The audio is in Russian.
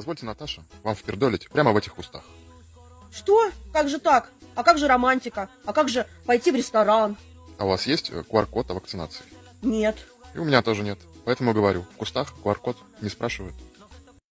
Позвольте, Наташа, вам впердолить прямо в этих кустах. Что? Как же так? А как же романтика? А как же пойти в ресторан? А у вас есть э, QR-код о вакцинации? Нет. И у меня тоже нет. Поэтому говорю, в кустах QR-код не спрашивают.